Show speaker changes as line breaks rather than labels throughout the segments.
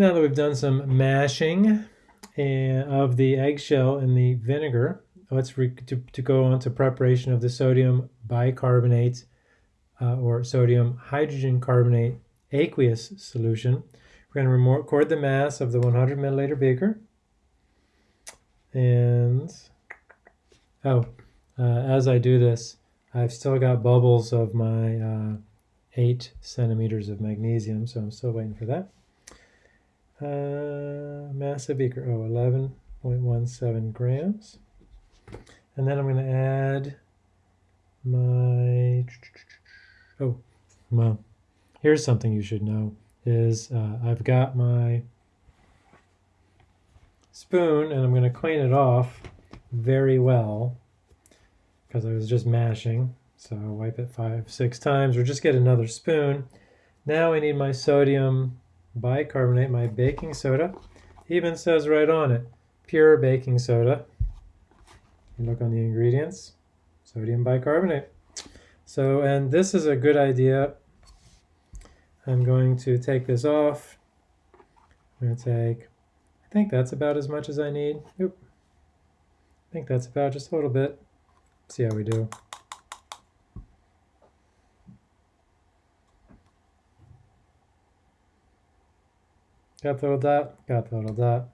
Now that we've done some mashing and of the eggshell in the vinegar, let's to, to go on to preparation of the sodium bicarbonate uh, or sodium hydrogen carbonate aqueous solution. We're going to record the mass of the 100 milliliter beaker. And, oh, uh, as I do this, I've still got bubbles of my uh, 8 centimeters of magnesium, so I'm still waiting for that. Uh, mass of beaker, oh, 11.17 grams. And then I'm going to add my, oh, well, here's something you should know is uh, I've got my spoon and I'm going to clean it off very well because I was just mashing. So wipe it five, six times or just get another spoon. Now I need my sodium bicarbonate, my baking soda. Even says right on it, pure baking soda. You look on the ingredients, sodium bicarbonate. So, and this is a good idea. I'm going to take this off. I'm going to take, I think that's about as much as I need. Oop. I think that's about just a little bit. See how we do. Got the little dot, got the little dot.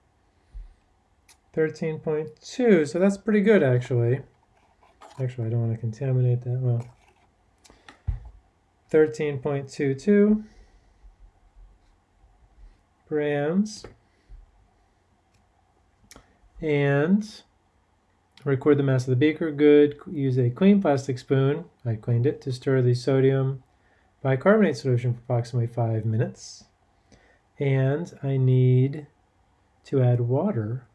13.2, so that's pretty good actually. Actually, I don't want to contaminate that well. 13.22 grams. And record the mass of the beaker. Good. Use a clean plastic spoon. I cleaned it to stir the sodium bicarbonate solution for approximately five minutes. And I need to add water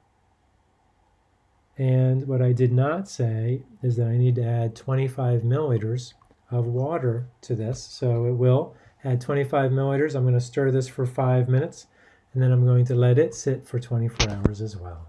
and what I did not say is that I need to add 25 milliliters of water to this. So it will add 25 milliliters. I'm going to stir this for five minutes and then I'm going to let it sit for 24 hours as well.